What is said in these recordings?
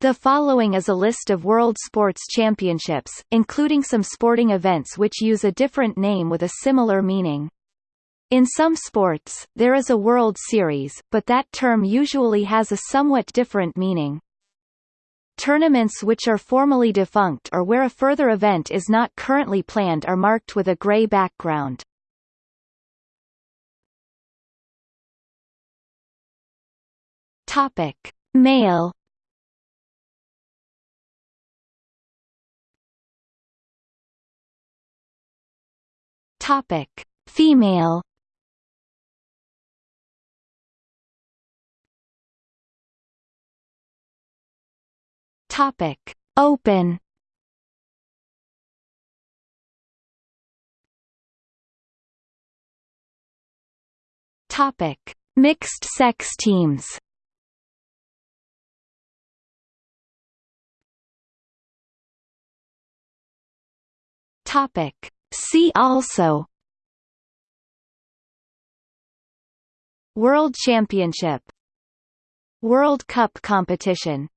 The following is a list of World Sports Championships, including some sporting events which use a different name with a similar meaning. In some sports, there is a World Series, but that term usually has a somewhat different meaning. Tournaments which are formally defunct or where a further event is not currently planned are marked with a gray background. Topic: Male Topic: Female. Topic: Open. Topic: Mixed sex teams. Topic See also World Championship World Cup competition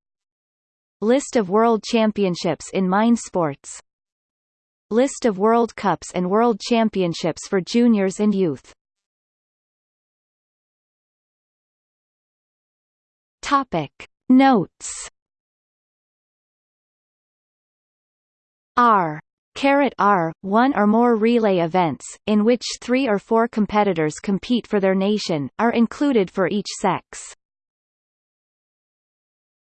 List of World Championships in Mind Sports List of World Cups and World Championships for juniors and youth Topic. Notes R Caret R, one or more relay events, in which three or four competitors compete for their nation, are included for each sex.